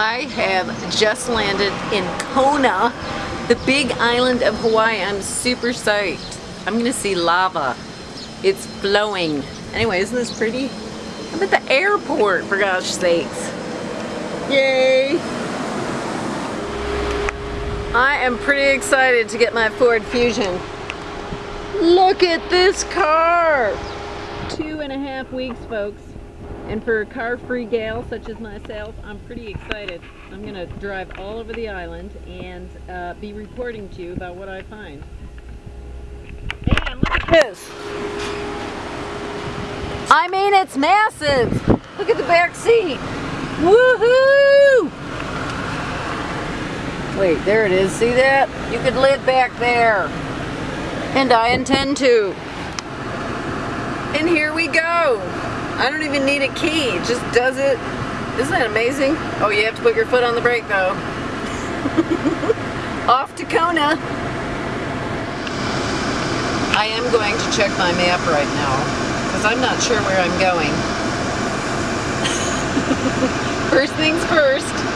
I have just landed in Kona, the big island of Hawaii. I'm super psyched. I'm gonna see lava. It's flowing. Anyway, isn't this pretty? I'm at the airport, for gosh sakes. Yay! I am pretty excited to get my Ford Fusion. Look at this car! Two and a half weeks, folks. And for a car-free gal such as myself, I'm pretty excited. I'm gonna drive all over the island and uh, be reporting to you about what I find. And look at this! I mean, it's massive! Look at the back seat! Woohoo! Wait, there it is. See that? You could live back there. And I intend to. And here we go. I don't even need a key. It just does it. Isn't that amazing? Oh, you have to put your foot on the brake though. Off to Kona. I am going to check my map right now because I'm not sure where I'm going.